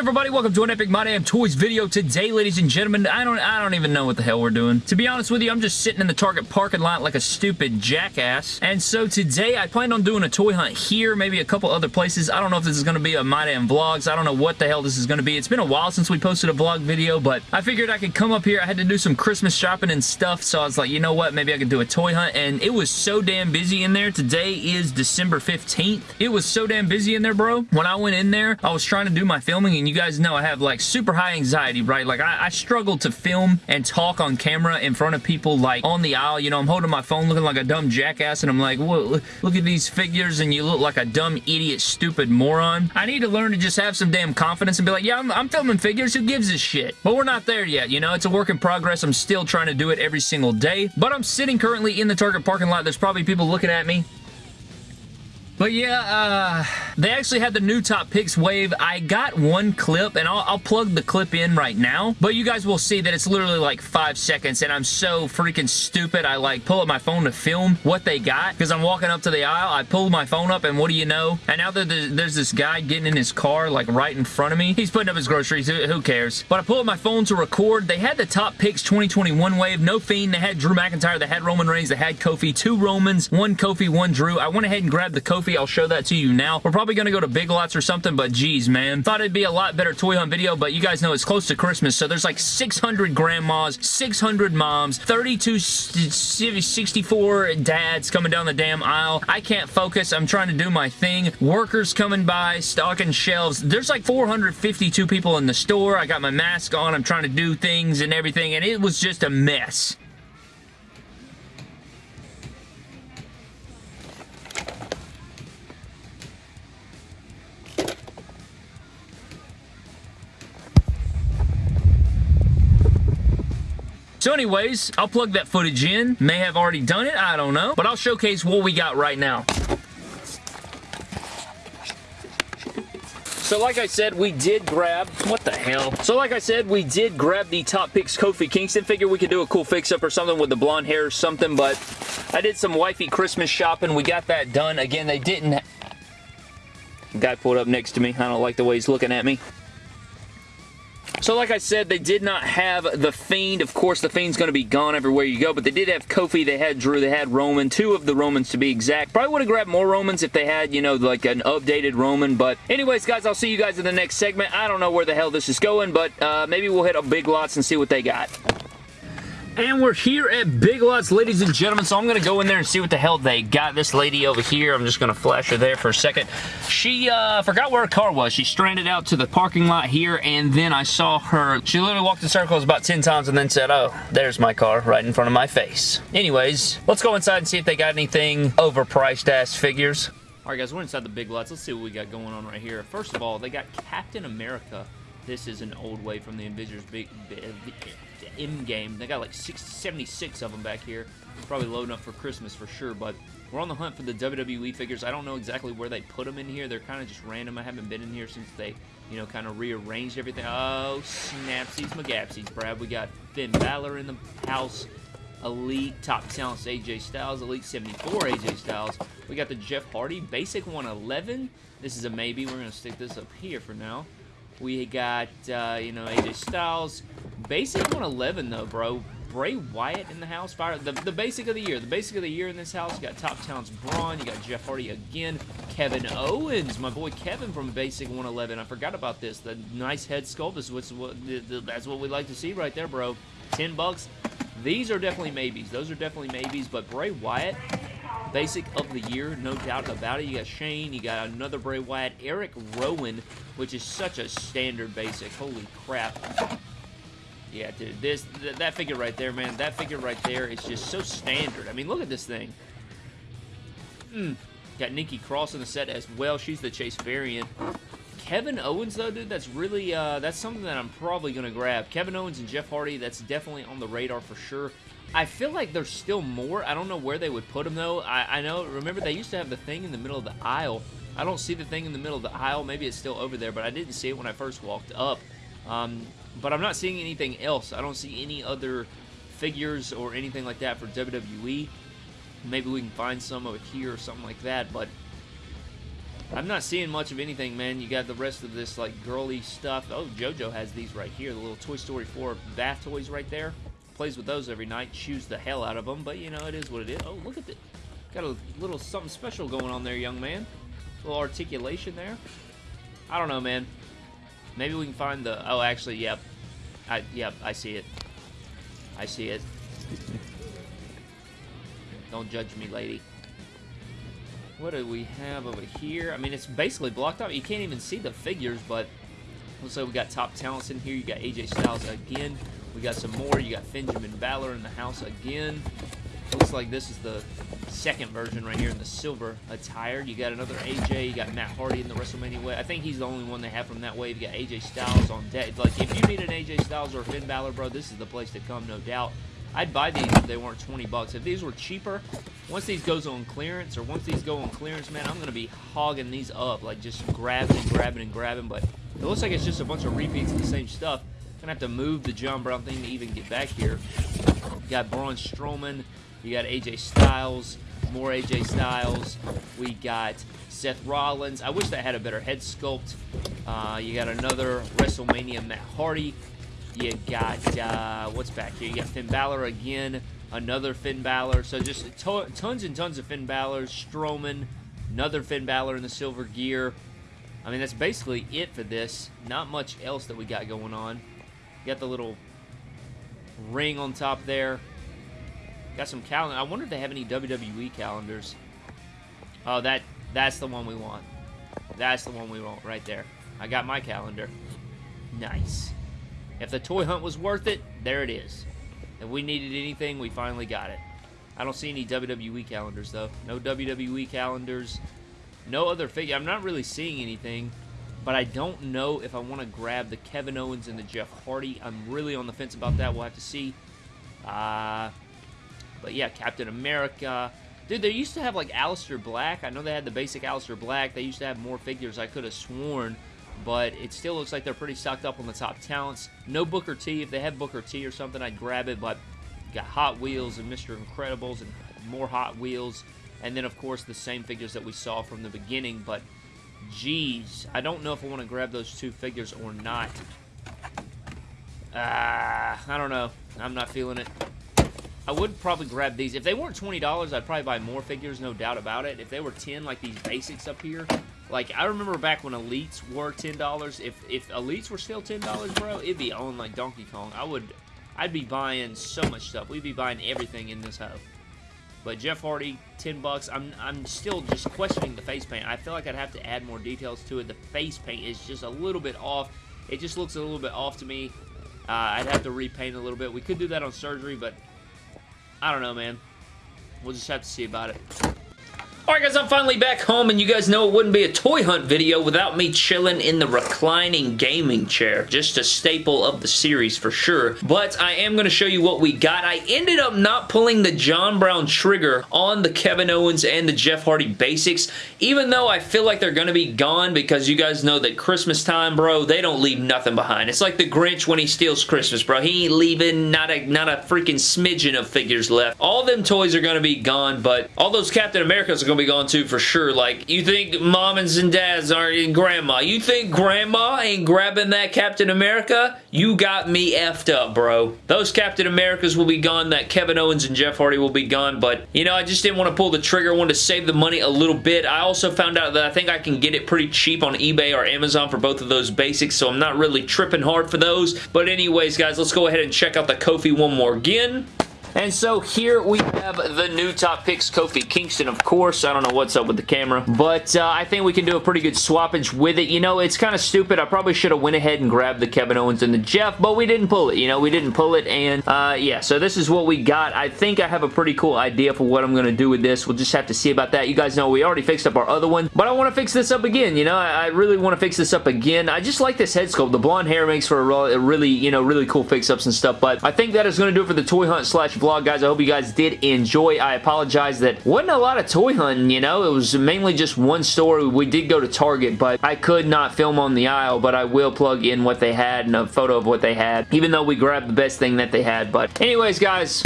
everybody? Welcome to an Epic My Damn Toys video. Today, ladies and gentlemen, I don't I don't even know what the hell we're doing. To be honest with you, I'm just sitting in the Target parking lot like a stupid jackass. And so today, I planned on doing a toy hunt here, maybe a couple other places. I don't know if this is going to be a My Damn Vlogs. I don't know what the hell this is going to be. It's been a while since we posted a vlog video, but I figured I could come up here. I had to do some Christmas shopping and stuff, so I was like, you know what? Maybe I could do a toy hunt. And it was so damn busy in there. Today is December 15th. It was so damn busy in there, bro. When I went in there, I was trying to do my filming and you guys know I have like super high anxiety, right? Like I, I struggle to film and talk on camera in front of people like on the aisle. You know, I'm holding my phone looking like a dumb jackass and I'm like, well, look at these figures and you look like a dumb idiot stupid moron. I need to learn to just have some damn confidence and be like, yeah, I'm, I'm filming figures. Who gives a shit? But we're not there yet, you know? It's a work in progress. I'm still trying to do it every single day. But I'm sitting currently in the Target parking lot. There's probably people looking at me but yeah, uh, they actually had the new Top Picks wave. I got one clip, and I'll, I'll, plug the clip in right now, but you guys will see that it's literally like five seconds, and I'm so freaking stupid. I like pull up my phone to film what they got, because I'm walking up to the aisle. I pull my phone up, and what do you know? And now there's, there's this guy getting in his car, like right in front of me. He's putting up his groceries. Who, who cares? But I pull up my phone to record. They had the Top Picks 2021 wave. No Fiend. They had Drew McIntyre. They had Roman Reigns. They had Kofi. Two Romans. One Kofi. One Drew. I went ahead and grabbed the Kofi I'll show that to you now. We're probably going to go to Big Lots or something, but geez, man. Thought it'd be a lot better toy hunt video, but you guys know it's close to Christmas, so there's like 600 grandmas, 600 moms, 32, 64 dads coming down the damn aisle. I can't focus. I'm trying to do my thing. Workers coming by, stocking shelves. There's like 452 people in the store. I got my mask on. I'm trying to do things and everything, and it was just a mess. So anyways, I'll plug that footage in. May have already done it, I don't know. But I'll showcase what we got right now. So like I said, we did grab, what the hell? So like I said, we did grab the Top Picks Kofi Kingston figure. We could do a cool fix-up or something with the blonde hair or something, but I did some wifey Christmas shopping. We got that done. Again, they didn't... Guy pulled up next to me. I don't like the way he's looking at me. So like I said, they did not have The Fiend. Of course, The Fiend's going to be gone everywhere you go, but they did have Kofi, they had Drew, they had Roman, two of the Romans to be exact. Probably would have grabbed more Romans if they had, you know, like an updated Roman, but anyways, guys, I'll see you guys in the next segment. I don't know where the hell this is going, but uh, maybe we'll hit a Big Lots and see what they got. And we're here at Big Lots, ladies and gentlemen, so I'm going to go in there and see what the hell they got. This lady over here, I'm just going to flash her there for a second. She uh, forgot where her car was. She stranded out to the parking lot here, and then I saw her. She literally walked in circles about 10 times and then said, oh, there's my car right in front of my face. Anyways, let's go inside and see if they got anything overpriced-ass figures. All right, guys, we're inside the Big Lots. Let's see what we got going on right here. First of all, they got Captain America. This is an old way from the Avengers Big... big in-game. They got like 76 of them back here. Probably low enough for Christmas for sure, but we're on the hunt for the WWE figures. I don't know exactly where they put them in here. They're kind of just random. I haven't been in here since they, you know, kind of rearranged everything. Oh, snapsies, McGapsies, Brad. We got Finn Balor in the house. Elite Top Talents AJ Styles, Elite 74 AJ Styles. We got the Jeff Hardy Basic 111. This is a maybe. We're going to stick this up here for now. We got, uh, you know, AJ Styles. Basic 111, though, bro. Bray Wyatt in the house. Fire the, the basic of the year. The basic of the year in this house. You got Top Talents Braun. You got Jeff Hardy again. Kevin Owens. My boy Kevin from Basic 111. I forgot about this. The nice head sculpt is what's what that's what we like to see right there, bro. 10 bucks. These are definitely maybes. Those are definitely maybes. But Bray Wyatt, basic of the year, no doubt about it. You got Shane, you got another Bray Wyatt, Eric Rowan, which is such a standard basic. Holy crap. Yeah, dude, this th that figure right there, man, that figure right there is just so standard. I mean, look at this thing. Mm. Got Nikki Cross in the set as well. She's the Chase variant. Kevin Owens, though, dude, that's really, uh, that's something that I'm probably going to grab. Kevin Owens and Jeff Hardy, that's definitely on the radar for sure. I feel like there's still more. I don't know where they would put them, though. I, I know, remember, they used to have the thing in the middle of the aisle. I don't see the thing in the middle of the aisle. Maybe it's still over there, but I didn't see it when I first walked up. Um, but I'm not seeing anything else. I don't see any other figures or anything like that for WWE. Maybe we can find some over here or something like that, but I'm not seeing much of anything, man. You got the rest of this, like, girly stuff. Oh, JoJo has these right here. The little Toy Story 4 bath toys right there. Plays with those every night. Chews the hell out of them. But, you know, it is what it is. Oh, look at it. Got a little something special going on there, young man. A little articulation there. I don't know, man. Maybe we can find the... Oh, actually, yep. I, yep, I see it. I see it. Don't judge me, lady. What do we have over here? I mean, it's basically blocked out. You can't even see the figures, but looks like we got top talents in here. You got AJ Styles again. We got some more. You got Benjamin Balor in the house again. Looks like this is the second version right here in the silver attire. You got another AJ. You got Matt Hardy in the WrestleMania way. I think he's the only one they have from that wave. You got AJ Styles on deck. Like, if you need an AJ Styles or Finn Balor, bro, this is the place to come, no doubt. I'd buy these if they weren't 20 bucks. If these were cheaper, once these goes on clearance, or once these go on clearance, man, I'm going to be hogging these up, like just grabbing and grabbing and grabbing, but it looks like it's just a bunch of repeats of the same stuff. Gonna have to move the John Brown thing to even get back here. You got Braun Strowman, you got AJ Styles, more AJ Styles. We got Seth Rollins. I wish that had a better head sculpt. Uh, you got another WrestleMania Matt Hardy. You got, uh, what's back here? You got Finn Balor again, another Finn Balor. So just tons and tons of Finn Balor, Strowman, another Finn Balor in the silver gear. I mean, that's basically it for this. Not much else that we got going on. Got the little ring on top there. Got some calendar. I wonder if they have any WWE calendars. Oh, that that's the one we want. That's the one we want right there. I got my calendar. Nice. If the toy hunt was worth it, there it is. If we needed anything, we finally got it. I don't see any WWE calendars, though. No WWE calendars. No other figure. I'm not really seeing anything, but I don't know if I want to grab the Kevin Owens and the Jeff Hardy. I'm really on the fence about that. We'll have to see. Uh, but yeah, Captain America. Dude, they used to have like Aleister Black. I know they had the basic Aleister Black. They used to have more figures. I could have sworn but it still looks like they're pretty stocked up on the top talents. No Booker T. If they had Booker T or something, I'd grab it, but got Hot Wheels and Mr. Incredibles and more Hot Wheels. And then, of course, the same figures that we saw from the beginning, but geez, I don't know if I want to grab those two figures or not. Ah, uh, I don't know. I'm not feeling it. I would probably grab these. If they weren't $20, I'd probably buy more figures, no doubt about it. If they were 10 like these basics up here, like, I remember back when Elites were $10. If, if Elites were still $10, bro, it'd be on like Donkey Kong. I would, I'd be buying so much stuff. We'd be buying everything in this hoe. But Jeff Hardy, 10 bucks. I'm, I'm still just questioning the face paint. I feel like I'd have to add more details to it. The face paint is just a little bit off. It just looks a little bit off to me. Uh, I'd have to repaint a little bit. We could do that on surgery, but I don't know, man. We'll just have to see about it. Alright guys, I'm finally back home and you guys know it wouldn't be a toy hunt video without me chilling in the reclining gaming chair. Just a staple of the series for sure. But I am going to show you what we got. I ended up not pulling the John Brown trigger on the Kevin Owens and the Jeff Hardy basics, even though I feel like they're going to be gone because you guys know that Christmas time, bro, they don't leave nothing behind. It's like the Grinch when he steals Christmas, bro. He ain't leaving not a, not a freaking smidgen of figures left. All them toys are going to be gone, but all those Captain Americas are going to be gone too for sure. Like, you think moms and dads aren't grandma. You think grandma ain't grabbing that Captain America? You got me effed up, bro. Those Captain Americas will be gone. That Kevin Owens and Jeff Hardy will be gone. But, you know, I just didn't want to pull the trigger. I wanted to save the money a little bit. I also found out that I think I can get it pretty cheap on eBay or Amazon for both of those basics. So I'm not really tripping hard for those. But anyways, guys, let's go ahead and check out the Kofi one more again. And so here we have the new top picks, Kofi Kingston, of course. I don't know what's up with the camera, but uh, I think we can do a pretty good swappage with it. You know, it's kind of stupid. I probably should have went ahead and grabbed the Kevin Owens and the Jeff, but we didn't pull it. You know, we didn't pull it, and uh, yeah, so this is what we got. I think I have a pretty cool idea for what I'm going to do with this. We'll just have to see about that. You guys know we already fixed up our other one, but I want to fix this up again. You know, I, I really want to fix this up again. I just like this head sculpt. The blonde hair makes for a really, you know, really cool fix-ups and stuff, but I think that is going to do it for the toy hunt slash vlog, guys. I hope you guys did enjoy. I apologize that wasn't a lot of toy hunting, you know. It was mainly just one store. We did go to Target, but I could not film on the aisle, but I will plug in what they had and a photo of what they had, even though we grabbed the best thing that they had. But anyways, guys,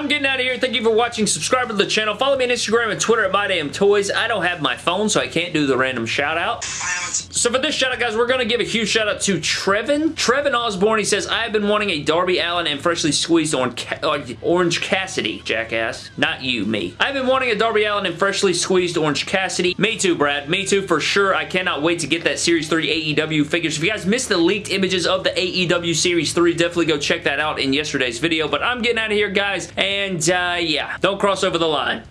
I'm getting out of here. Thank you for watching. Subscribe to the channel. Follow me on Instagram and Twitter at MyDamnToys. I don't have my phone, so I can't do the random shout out. So for this shout out, guys, we're going to give a huge shout out to Trevin. Trevin Osborne, he says, I have been wanting a Darby Allin and freshly squeezed uh, Orange Cassidy, jackass. Not you, me. I've been wanting a Darby Allin and freshly squeezed Orange Cassidy. Me too, Brad. Me too, for sure. I cannot wait to get that Series 3 AEW figures. If you guys missed the leaked images of the AEW Series 3, definitely go check that out in yesterday's video. But I'm getting out of here, guys. And, and uh, yeah, don't cross over the line.